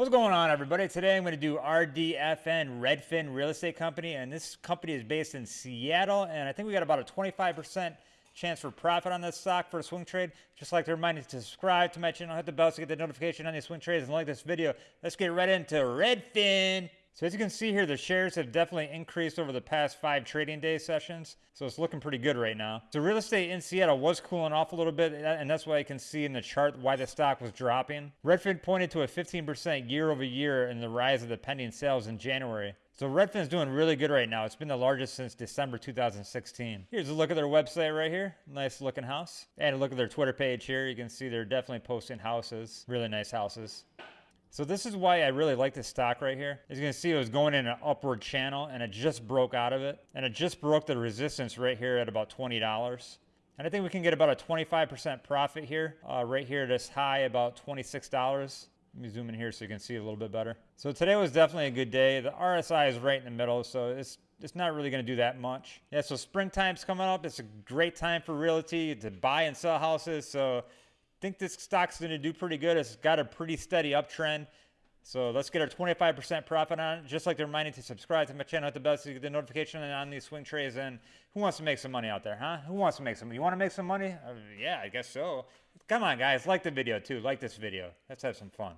What's going on, everybody? Today I'm going to do RDFN Redfin Real Estate Company, and this company is based in Seattle, and I think we got about a 25% chance for profit on this stock for a swing trade. Just like to remind you to subscribe to my channel, hit the bell to get the notification on these swing trades, and like this video. Let's get right into Redfin. So as you can see here, the shares have definitely increased over the past five trading day sessions. So it's looking pretty good right now. So real estate in Seattle was cooling off a little bit, and that's why you can see in the chart why the stock was dropping. Redfin pointed to a 15% year over year in the rise of the pending sales in January. So Redfin's doing really good right now. It's been the largest since December 2016. Here's a look at their website right here. Nice looking house. And a look at their Twitter page here. You can see they're definitely posting houses. Really nice houses. So this is why I really like this stock right here. As you can see, it was going in an upward channel and it just broke out of it. And it just broke the resistance right here at about $20. And I think we can get about a 25% profit here. Uh, right here, at this high about $26. Let me zoom in here so you can see a little bit better. So today was definitely a good day. The RSI is right in the middle, so it's it's not really going to do that much. Yeah, so springtime's coming up. It's a great time for realty to buy and sell houses. So think this stock's going to do pretty good. It's got a pretty steady uptrend. So let's get our 25% profit on it. Just like they're reminding to subscribe to my channel, at the bell to get the notification on these swing trades. And who wants to make some money out there, huh? Who wants to make some? You want to make some money? Uh, yeah, I guess so. Come on, guys, like the video too. Like this video. Let's have some fun.